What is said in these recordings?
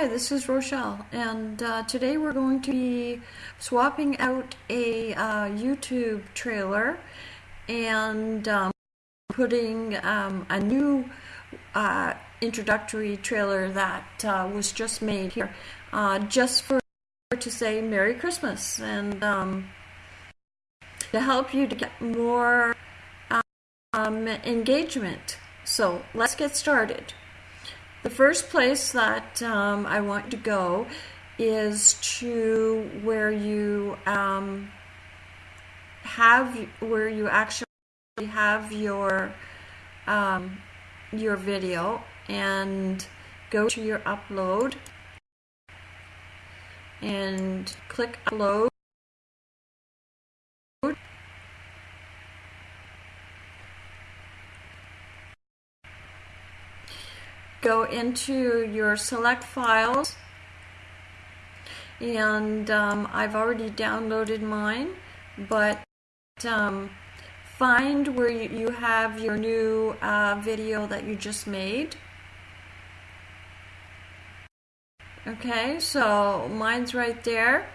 Hi, this is Rochelle, and uh, today we're going to be swapping out a uh, YouTube trailer and um, putting um, a new uh, introductory trailer that uh, was just made here, uh, just for to say Merry Christmas and um, to help you to get more um, engagement. So let's get started. The first place that um, I want to go is to where you um, have where you actually have your um, your video and go to your upload and click upload go into your select files. And um, I've already downloaded mine but um, find where you have your new uh, video that you just made. Okay so mine's right there.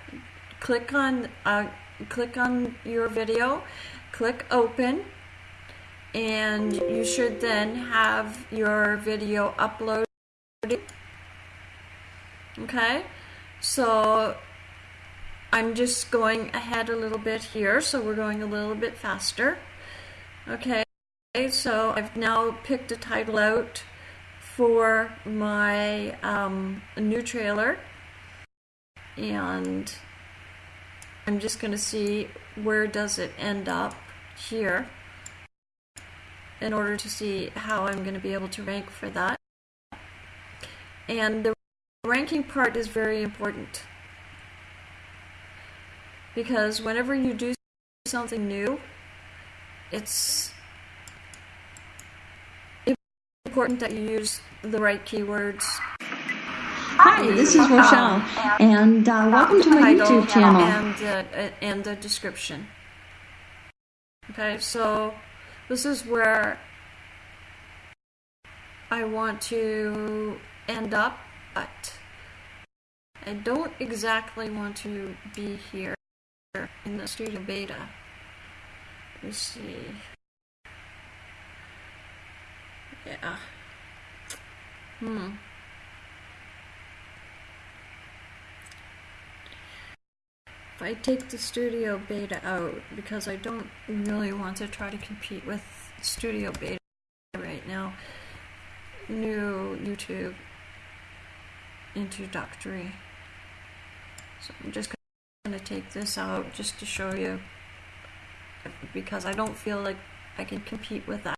Click on uh, click on your video. Click open and you should then have your video uploaded. Okay? So I'm just going ahead a little bit here so we're going a little bit faster. Okay? So I've now picked a title out for my um, new trailer. And I'm just going to see where does it end up here in order to see how I'm going to be able to rank for that. And the ranking part is very important because whenever you do something new, it's important that you use the right keywords. Hi, this is Rochelle, and uh, welcome to my YouTube channel. And, uh, and the description. Okay, so this is where I want to end up, but I don't exactly want to be here in the studio beta. Let's see. Yeah. Hmm. If I take the Studio Beta out, because I don't really want to try to compete with Studio Beta right now, new YouTube introductory. So I'm just going to take this out just to show you, because I don't feel like I can compete with that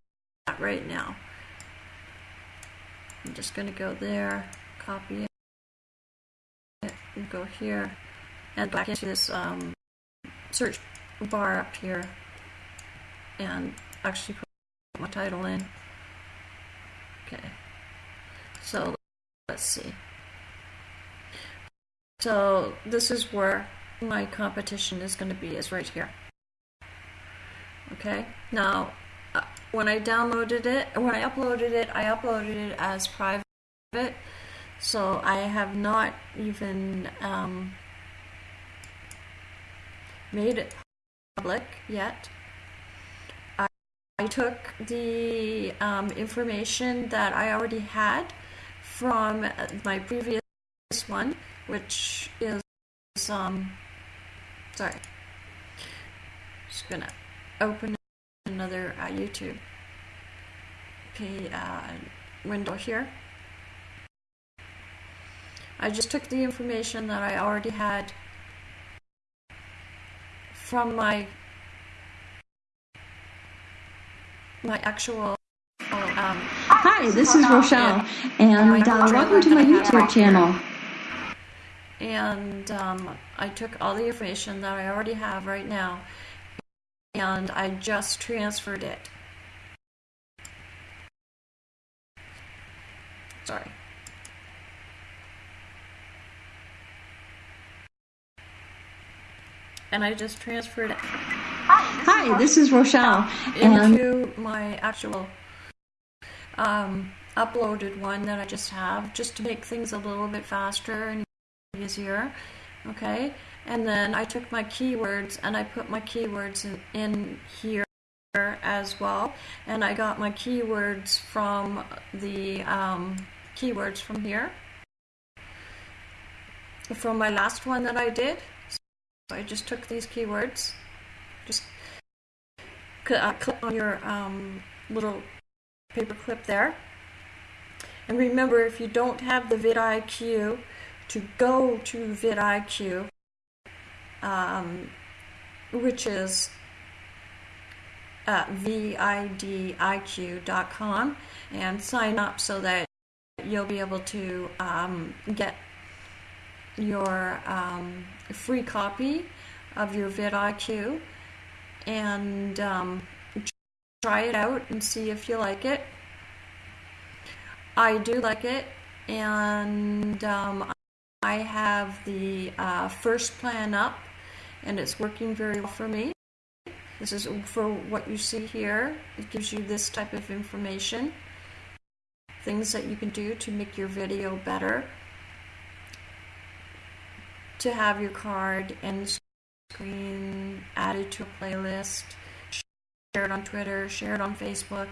right now. I'm just going to go there, copy it, and go here and back into this um, search bar up here and actually put my title in. Okay, so let's see. So this is where my competition is going to be, is right here. Okay, now uh, when I downloaded it, when I uploaded it, I uploaded it as private, so I have not even um, made it public yet. I, I took the um, information that I already had from my previous one, which is, um, sorry, just gonna open another uh, YouTube uh, window here. I just took the information that I already had from my my actual um, Hi, this is Rochelle, and uh, welcome to my YouTube channel. And um, I took all the information that I already have right now, and I just transferred it. Sorry. And I just transferred it. Hi, this is Rochelle. Into my actual um, uploaded one that I just have just to make things a little bit faster and easier. Okay, and then I took my keywords and I put my keywords in, in here as well. And I got my keywords from the um, keywords from here. From my last one that I did. So I just took these keywords. Just uh, click on your um, little paper clip there. And remember, if you don't have the vidIQ, to go to vidIQ, um, which is uh, vidiq.com, and sign up so that you'll be able to um, get your um, free copy of your vidIQ and um, try it out and see if you like it. I do like it, and um, I have the uh, first plan up, and it's working very well for me. This is for what you see here. It gives you this type of information, things that you can do to make your video better, to have your card and screen added to a playlist, share it on Twitter, share it on Facebook.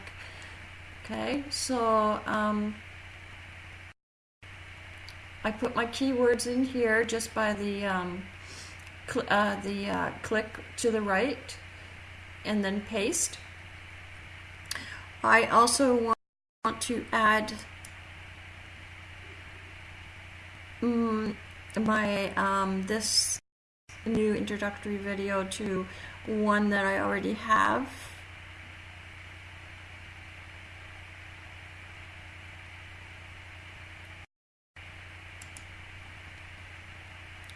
Okay, so um, I put my keywords in here just by the um, cl uh, the uh, click to the right and then paste. I also want to add mm, my um, this new introductory video to one that I already have.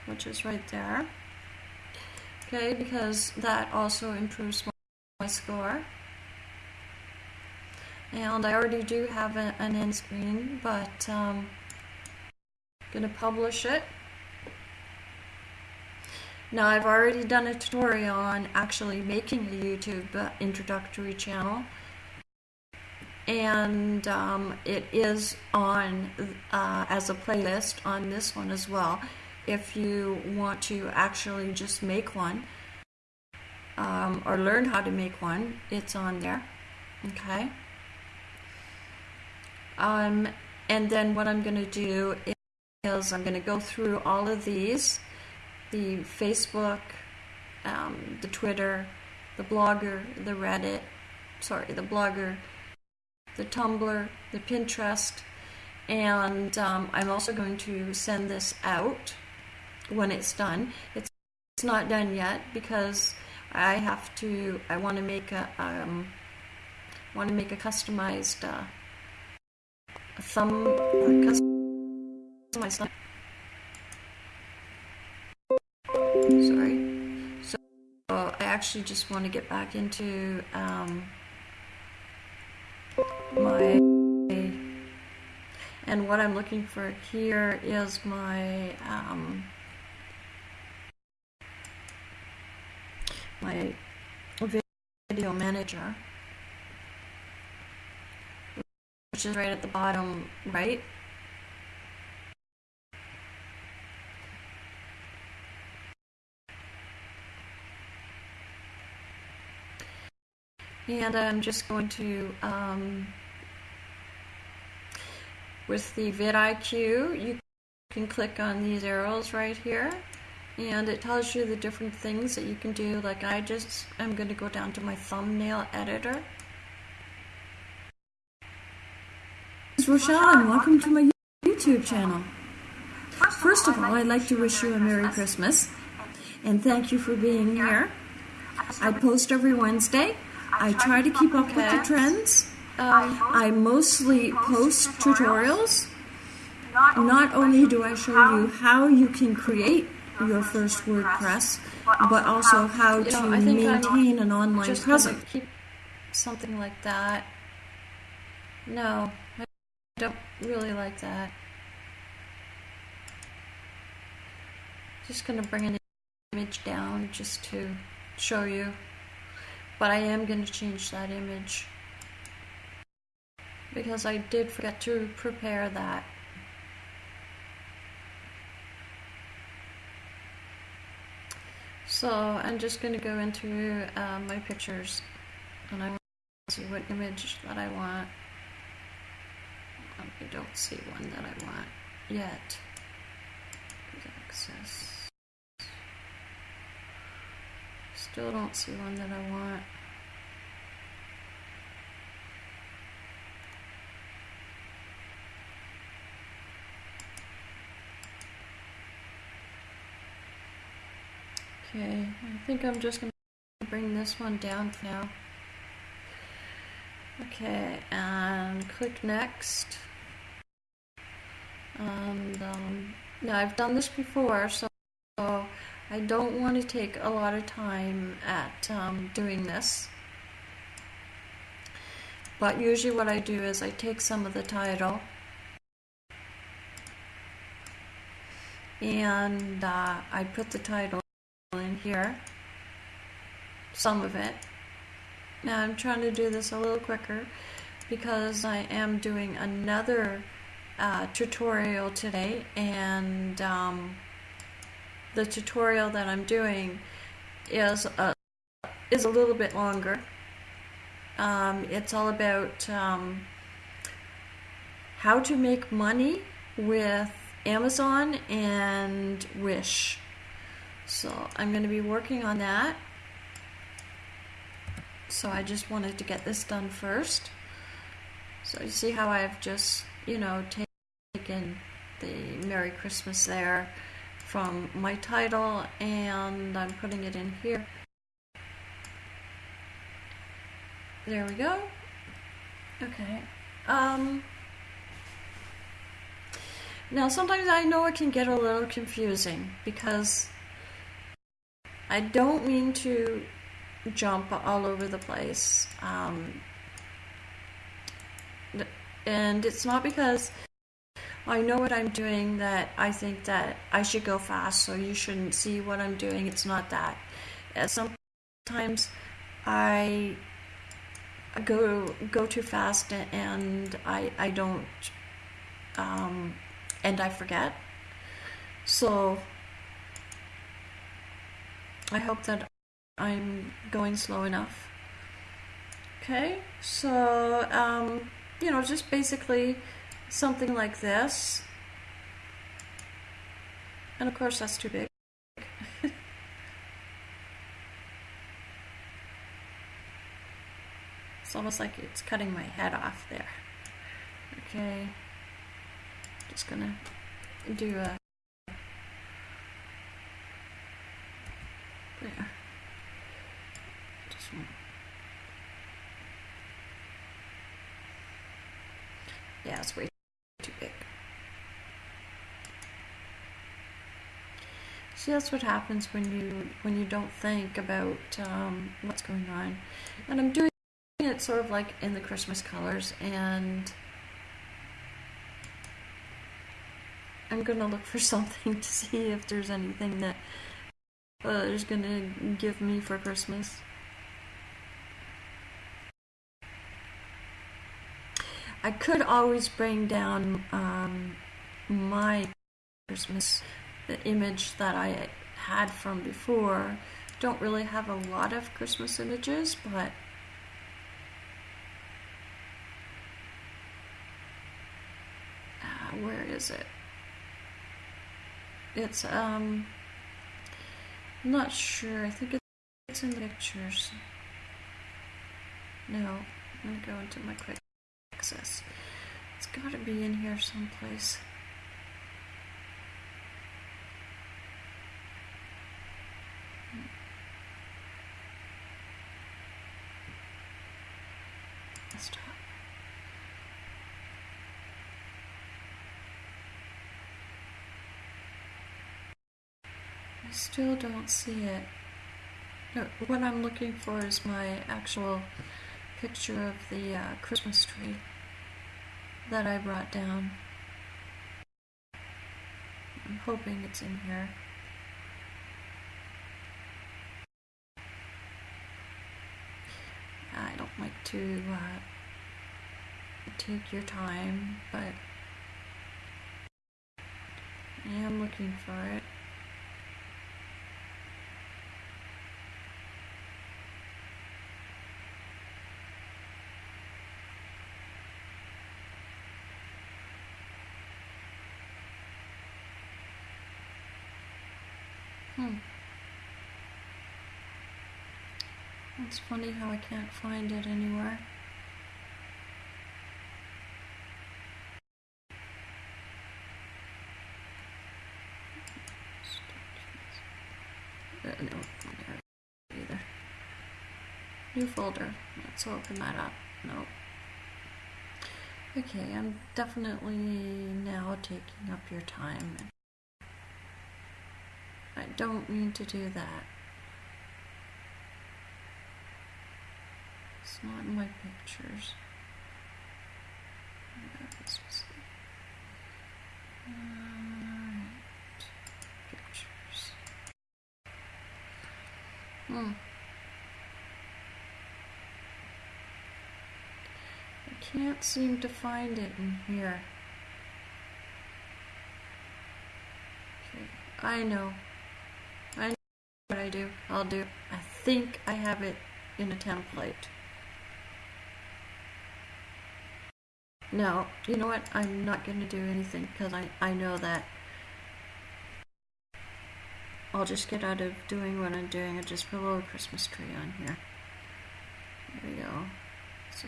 which is right there. Okay, because that also improves my score. And I already do have an end screen, but um, I'm going to publish it. Now I've already done a tutorial on actually making a YouTube uh, introductory channel and um, it is on uh, as a playlist on this one as well if you want to actually just make one um, or learn how to make one, it's on there. Okay. Um, and then what I'm going to do is I'm going to go through all of these the Facebook, um, the Twitter, the Blogger, the Reddit, sorry, the Blogger, the Tumblr, the Pinterest, and um, I'm also going to send this out when it's done. It's, it's not done yet because I have to, I want to make a, um, want to make a customized uh, a thumb, uh, customized thumb. Sorry. So I actually just want to get back into um, my and what I'm looking for here is my um, my video manager, which is right at the bottom right. And I'm just going to, um, with the vidIQ, you can click on these arrows right here and it tells you the different things that you can do like I just am going to go down to my thumbnail editor This is Rochelle and welcome to my YouTube channel. First of all, I'd like to wish you a Merry Christmas and thank you for being here. I post every Wednesday. I try to keep up with the trends. Um, I mostly post tutorials. Not only do I show you how you can create your first WordPress, but also how to maintain an online presence. Keep something like that. No, I don't really like that. Just gonna bring an image down just to show you, but I am gonna change that image. because I did forget to prepare that. So I'm just going to go into uh, my pictures and I want to see what image that I want. I don't see one that I want yet. Access. Still don't see one that I want. Okay, I think I'm just going to bring this one down now. Okay, and click next. And um, now I've done this before, so I don't want to take a lot of time at um, doing this. But usually what I do is I take some of the title and uh, I put the title in here, some of it. Now I'm trying to do this a little quicker because I am doing another uh, tutorial today and um, the tutorial that I'm doing is a, is a little bit longer. Um, it's all about um, how to make money with Amazon and Wish. So I'm going to be working on that. So I just wanted to get this done first. So you see how I've just, you know, taken the Merry Christmas there from my title and I'm putting it in here. There we go. Okay. Um, now sometimes I know it can get a little confusing because I don't mean to jump all over the place. Um, and it's not because I know what I'm doing that I think that I should go fast, so you shouldn't see what I'm doing. It's not that. Uh, sometimes I go go too fast and I I don't um, and I forget. So I hope that I'm going slow enough. Okay, so, um, you know, just basically something like this. And of course that's too big. it's almost like it's cutting my head off there. Okay, just gonna do a. Just. Yeah, it's way too big. See, that's what happens when you when you don't think about um, what's going on. And I'm doing it sort of like in the Christmas colors, and I'm gonna look for something to see if there's anything that uh, is gonna give me for Christmas. I could always bring down um, my Christmas the image that I had from before. Don't really have a lot of Christmas images, but uh, where is it? It's um I'm not sure. I think it's in the pictures. No, I'm gonna go into my quick access. It's gotta be in here someplace. Stop. I still don't see it. What I'm looking for is my actual picture of the uh, Christmas tree that I brought down. I'm hoping it's in here. I don't like to uh, take your time, but I am looking for it. Hmm. It's funny how I can't find it anywhere. No, either. New folder. Let's open that up. No. Okay, I'm definitely now taking up your time. I don't mean to do that. Not in my pictures. Alright. Pictures. Hmm. I can't seem to find it in here. I know. I know what I do. I'll do. I think I have it in a template. No, you know what? I'm not going to do anything because I, I know that I'll just get out of doing what I'm doing and just put a little Christmas tree on here. There we go. So,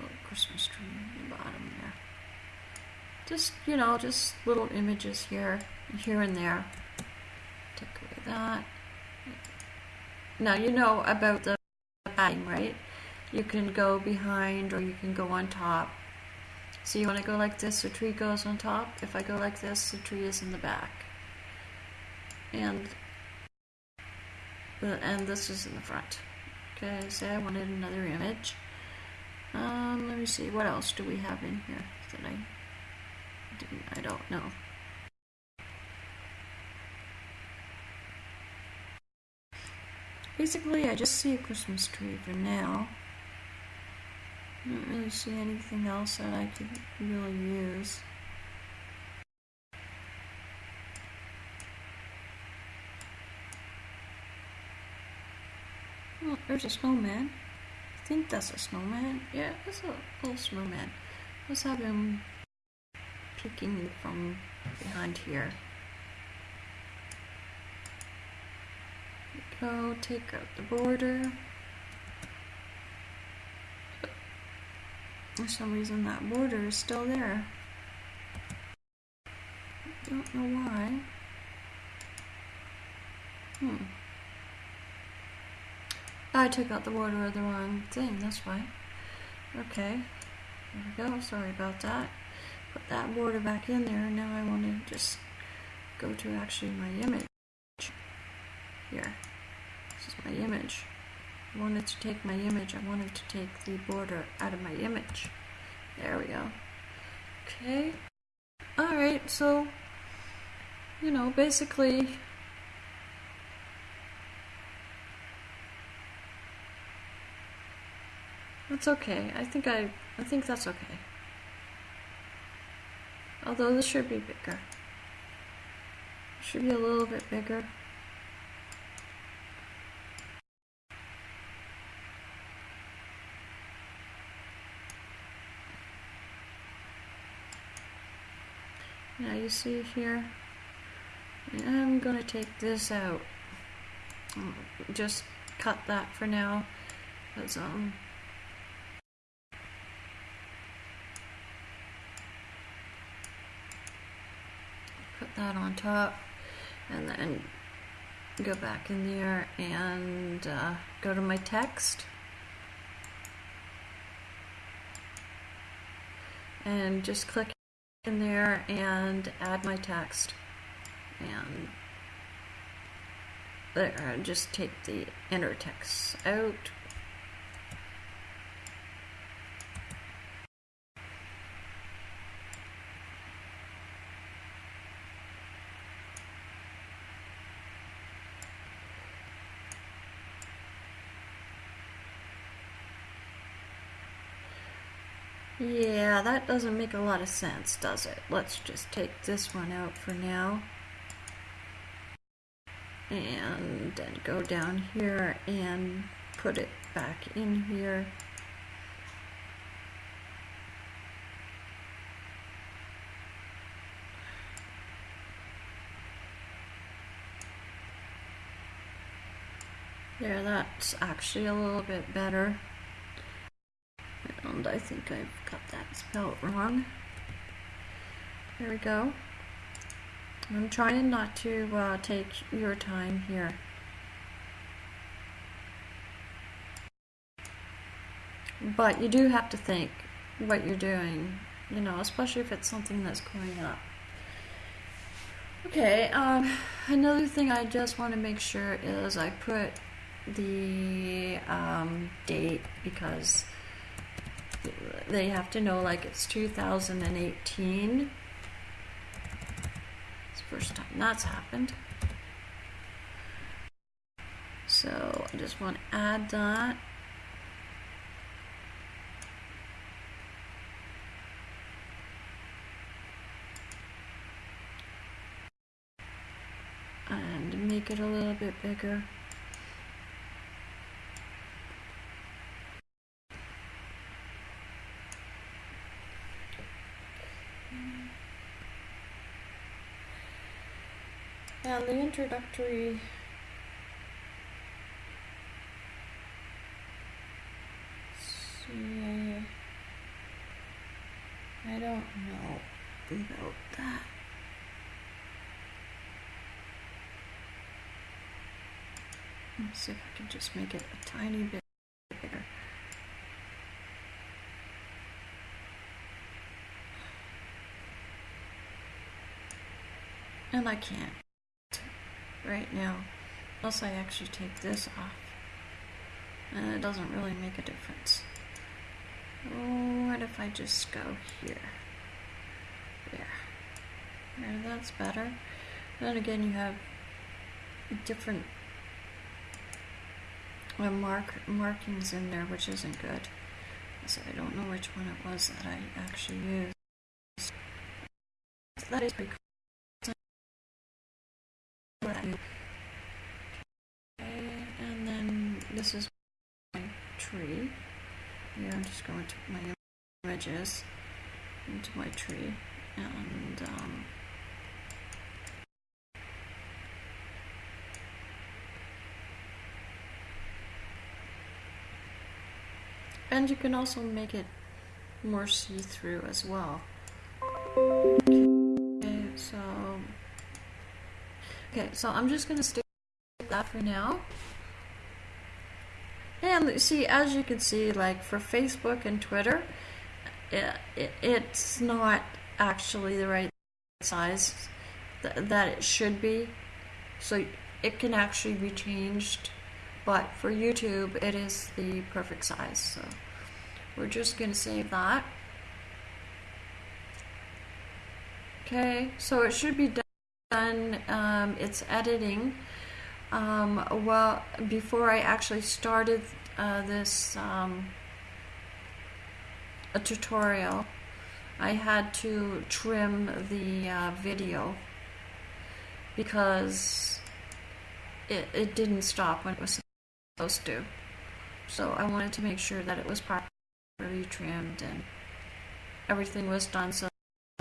little Christmas tree in the bottom there. Just, you know, just little images here, here and there. Take away that. Now, you know about the padding, right? You can go behind or you can go on top. So you want to go like this, the tree goes on top. If I go like this, the tree is in the back. And and this is in the front. Okay, say I wanted another image. Um, let me see, what else do we have in here that I didn't, I don't know. Basically, I just see a Christmas tree for now. I don't really see anything else that I could really use. There's a snowman. I think that's a snowman. Yeah, that's a little snowman. Let's have him peeking from behind here. Go take out the border. For some reason that border is still there. Don't know why. Hmm. I took out the border of the wrong thing, that's why. Okay. There we go, sorry about that. Put that border back in there, and now I want to just go to actually my image. Here. This is my image. I wanted to take my image, I wanted to take the border out of my image. There we go. Okay. Alright, so, you know, basically, that's okay. I think I, I think that's okay. Although this should be bigger. Should be a little bit bigger. Now you see here, I'm gonna take this out. Just cut that for now. Cause, um, put that on top and then go back in there and uh, go to my text and just click in there and add my text. And there just take the inner text out Yeah, that doesn't make a lot of sense, does it? Let's just take this one out for now. And then go down here and put it back in here. There, that's actually a little bit better. I think I've got that spelled wrong. There we go. I'm trying not to uh, take your time here. But you do have to think what you're doing, you know, especially if it's something that's going up. Okay, um, another thing I just want to make sure is I put the um, date because they have to know like it's 2018. It's the first time that's happened. So I just want to add that. And make it a little bit bigger. And the introductory see, I don't know about that. Let's see if I can just make it a tiny bit bigger. And I can't right now, unless I actually take this off. And it doesn't really make a difference. What if I just go here? There. There, that's better. Then again, you have different mark markings in there, which isn't good. So I don't know which one it was that I actually used. That is cool. Okay, and then this is my tree. Here I'm just going to put my wedges into my tree and um, and you can also make it more see-through as well. Okay, so I'm just gonna stick with that for now. And see, as you can see, like for Facebook and Twitter, it, it, it's not actually the right size th that it should be. So it can actually be changed, but for YouTube, it is the perfect size. So we're just going to save that. Okay, so it should be done. Um, it's editing. Um, well, before I actually started uh, this um, a tutorial, I had to trim the uh, video because it, it didn't stop when it was supposed to. So I wanted to make sure that it was properly trimmed and everything was done so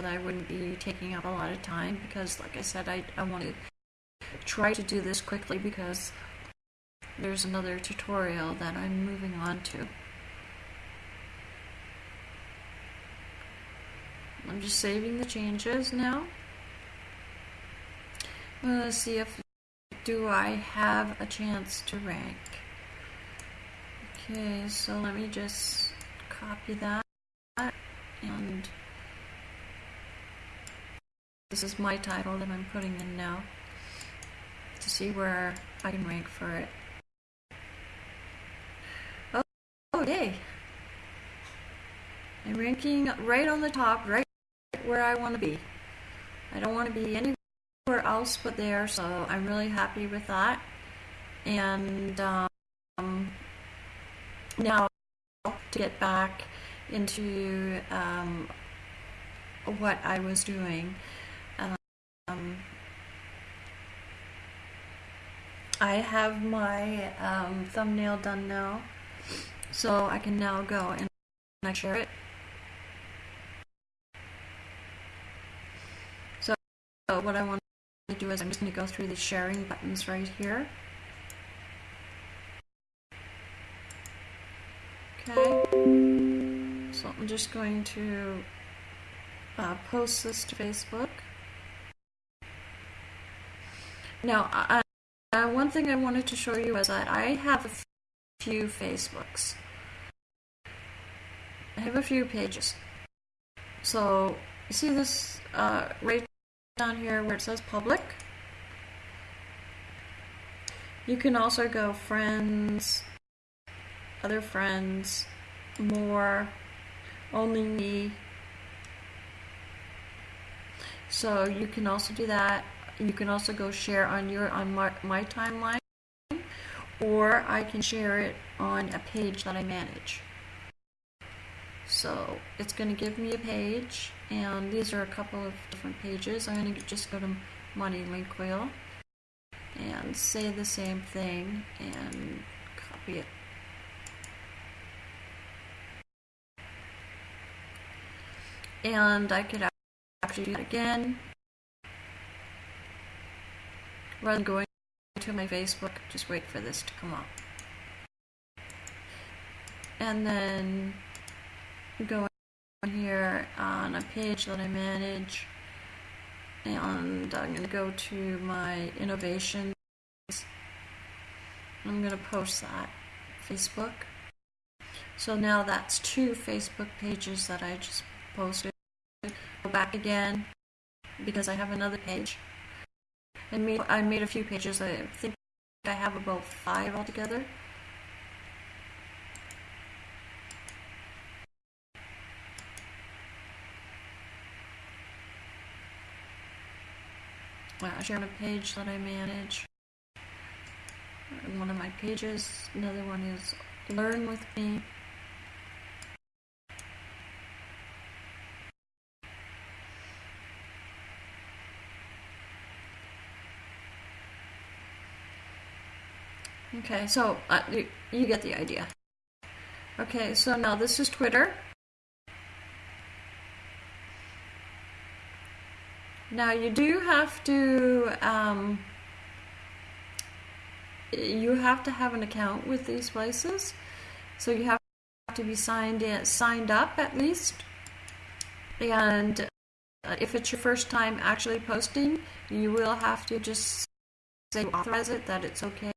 that I wouldn't be taking up a lot of time because like I said I, I want to try to do this quickly because there's another tutorial that I'm moving on to. I'm just saving the changes now. Let's see if do I have a chance to rank. Okay, so let me just copy that and this is my title that I'm putting in now to see where I can rank for it. Oh, yay! I'm ranking right on the top, right where I want to be. I don't want to be anywhere else but there, so I'm really happy with that. And um, now to get back into um, what I was doing. Um, I have my um, thumbnail done now, so I can now go and I share it. So what I want to do is I'm just going to go through the sharing buttons right here. Okay, so I'm just going to uh, post this to Facebook. Now, uh, one thing I wanted to show you is that I have a few Facebooks. I have a few pages. So, you see this uh, right down here where it says public? You can also go friends, other friends, more, only me. So you can also do that. You can also go share on your on my, my timeline, or I can share it on a page that I manage. So it's going to give me a page, and these are a couple of different pages. I'm going to just go to Money Link Wheel and say the same thing and copy it. And I could actually do it again rather than going to my Facebook, just wait for this to come up. And then go in here on a page that I manage and I'm going to go to my innovations. I'm going to post that Facebook. So now that's two Facebook pages that I just posted. Go back again because I have another page. I made I made a few pages. I think I have about five altogether. I share a page that I manage. One of my pages. Another one is Learn with Me. Okay, so uh, you, you get the idea. Okay, so now this is Twitter. Now you do have to um, you have to have an account with these places, so you have to be signed in, signed up at least. And uh, if it's your first time actually posting, you will have to just say authorize it that it's okay.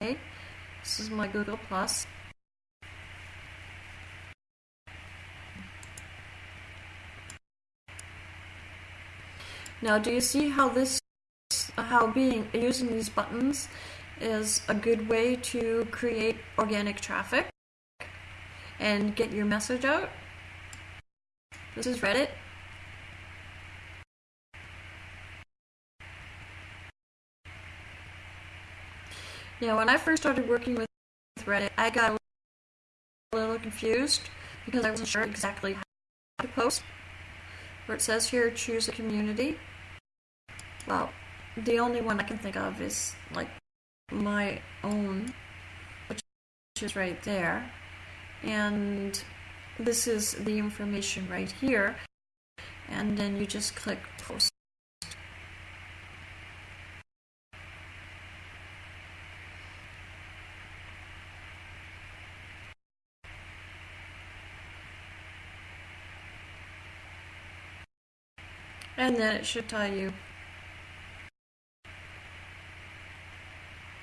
This is my Google Plus. Now, do you see how this, how being using these buttons is a good way to create organic traffic and get your message out? This is Reddit. Yeah, when I first started working with Reddit, I got a little confused because I wasn't sure exactly how to post. Where it says here, choose a community. Well, the only one I can think of is like my own, which is right there. And this is the information right here. And then you just click post. And then it should tell you.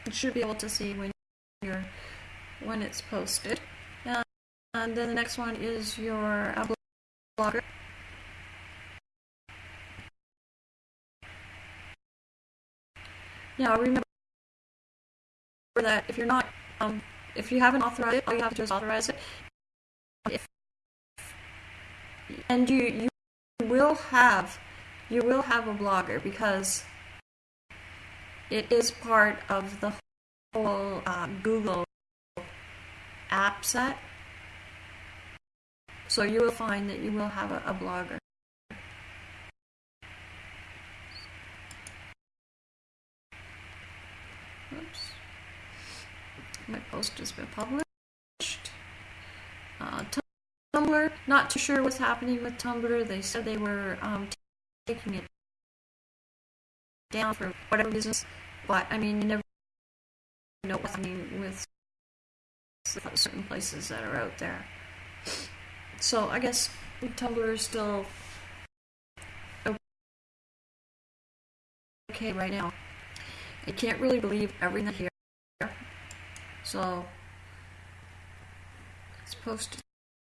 You should be able to see when you're when it's posted. And, and then the next one is your uh, blogger. Now remember that if you're not, um, if you haven't authorized it, all you have to do is authorize it. If, and you you will have you will have a blogger because it is part of the whole uh, Google app set. So you will find that you will have a, a blogger. Oops. My post has been published. Uh, Tumblr, not too sure what's happening with Tumblr. They said they were um, taking it down for whatever reasons, but I mean, you never know what's happening with certain places that are out there. So I guess Tumblr is still okay right now. I can't really believe everything here. So let's post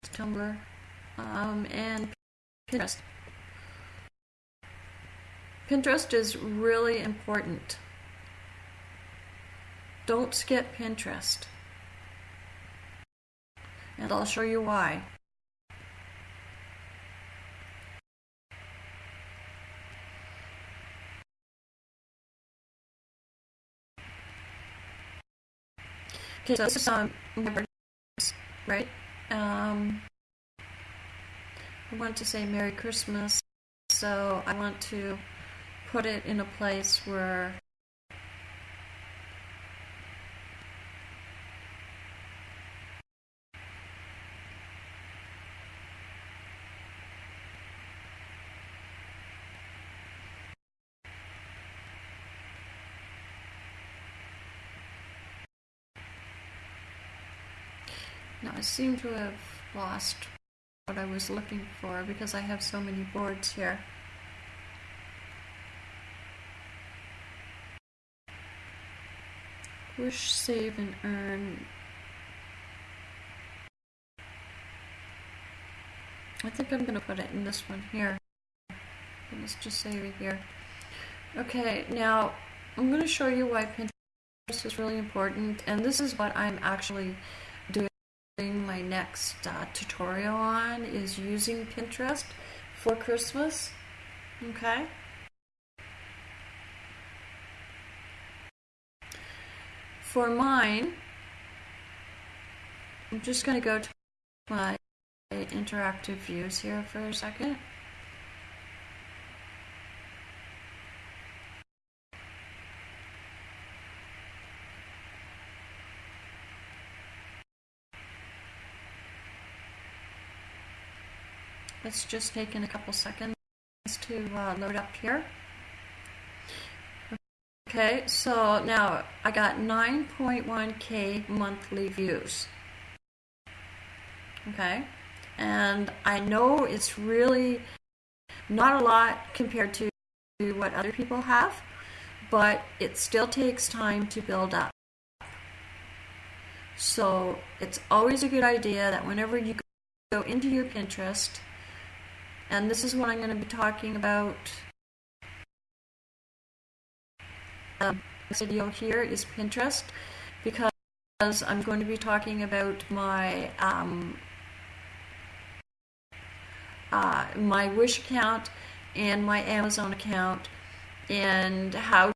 Tumblr um, and Pinterest. Pinterest is really important. Don't skip Pinterest. And I'll show you why. Okay, so this is um, right? Um, I want to say Merry Christmas, so I want to put it in a place where Now I seem to have lost what I was looking for because I have so many boards here. Wish, save, and earn. I think I'm going to put it in this one here. Let's just save it here. Okay, now I'm going to show you why Pinterest is really important, and this is what I'm actually doing my next uh, tutorial on is using Pinterest for Christmas. Okay. For mine, I'm just going to go to my interactive views here for a second. It's just taking a couple seconds to uh, load up here. Okay, so now I got 9.1k monthly views. Okay, and I know it's really not a lot compared to what other people have, but it still takes time to build up. So it's always a good idea that whenever you go into your Pinterest, and this is what I'm going to be talking about. Um, video here is Pinterest because I'm going to be talking about my um, uh, my Wish account and my Amazon account and how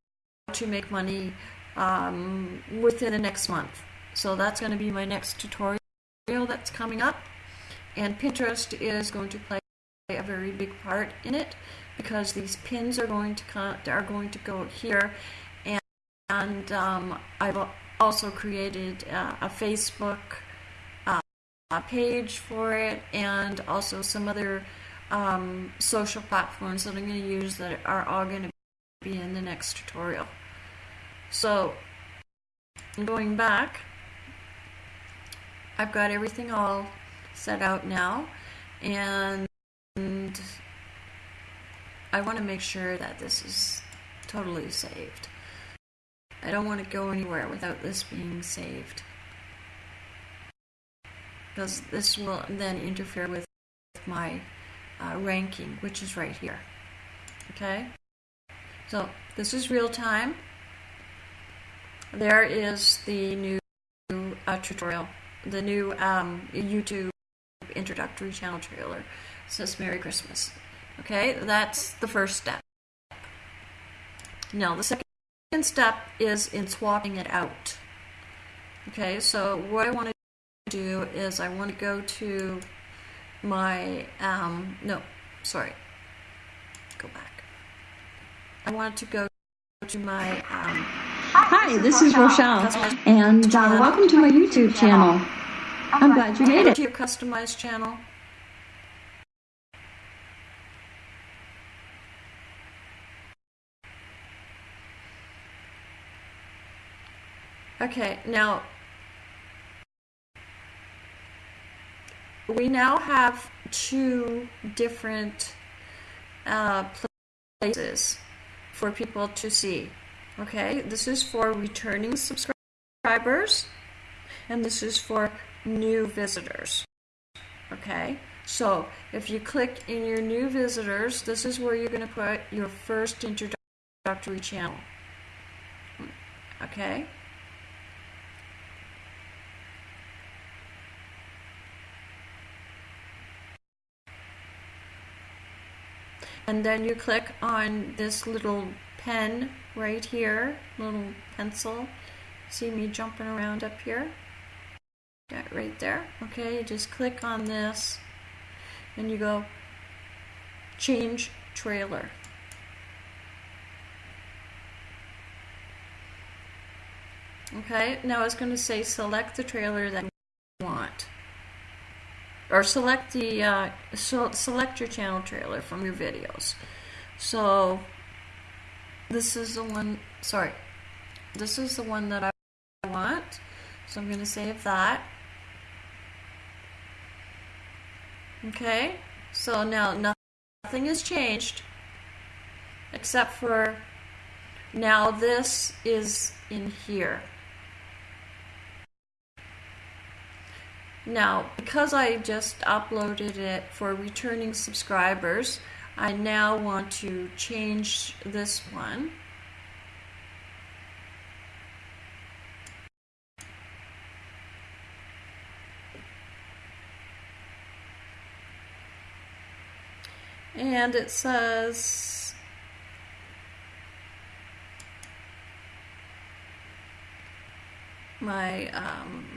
to make money um, within the next month. So that's going to be my next tutorial that's coming up. And Pinterest is going to play a very big part in it because these pins are going to are going to go here and, um, I've also created uh, a Facebook uh, page for it and also some other um, social platforms that I'm going to use that are all going to be in the next tutorial. So going back I've got everything all set out now and I want to make sure that this is totally saved. I don't want to go anywhere without this being saved. Because this will then interfere with my uh, ranking, which is right here. Okay? So, this is real time. There is the new uh, tutorial, the new um, YouTube introductory channel trailer says Merry Christmas. Okay, that's the first step. Now, the second step is in swapping it out. Okay, so what I want to do is I want to go to my um, no, sorry, go back. I want to go to my um, Hi, this is Rochelle, and uh, welcome to my YouTube channel. I'm glad you made it. to your customized channel. Okay, now we now have two different uh, places for people to see. Okay, this is for returning subscribers, and this is for new visitors. Okay, so if you click in your new visitors, this is where you're going to put your first introductory channel. Okay. And then you click on this little pen right here, little pencil. See me jumping around up here? Yeah, right there. Okay, you just click on this and you go change trailer. Okay, now it's going to say select the trailer that or select the uh, so select your channel trailer from your videos. So this is the one. Sorry, this is the one that I want. So I'm going to save that. Okay. So now nothing has changed except for now this is in here. Now, because I just uploaded it for returning subscribers, I now want to change this one. And it says my um,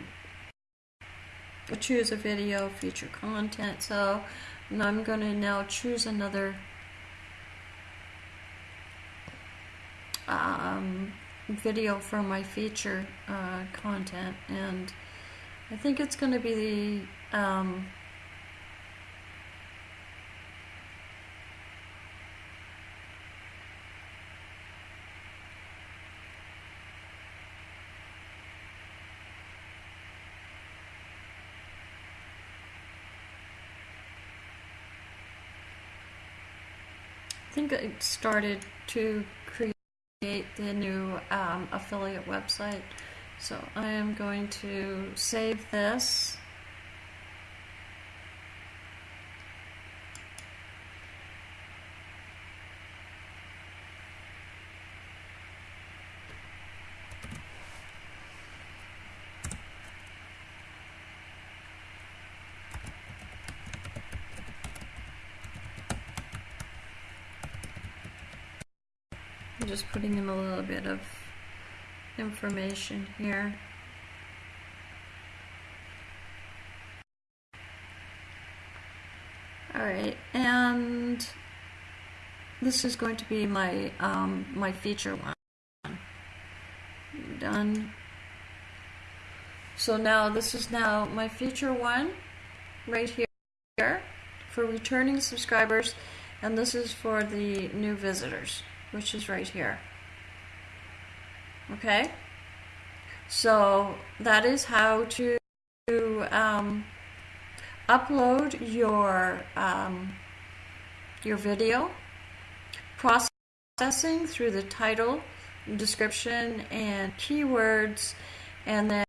choose a video feature content so I'm going to now choose another um, video for my feature uh, content and I think it's going to be the um, I think started to create the new um, affiliate website. So I am going to save this. Just putting in a little bit of information here. Alright, and this is going to be my um, my feature one. Done. So now this is now my feature one right here for returning subscribers and this is for the new visitors which is right here. Okay? So that is how to um, upload your um, your video, processing through the title, description, and keywords, and then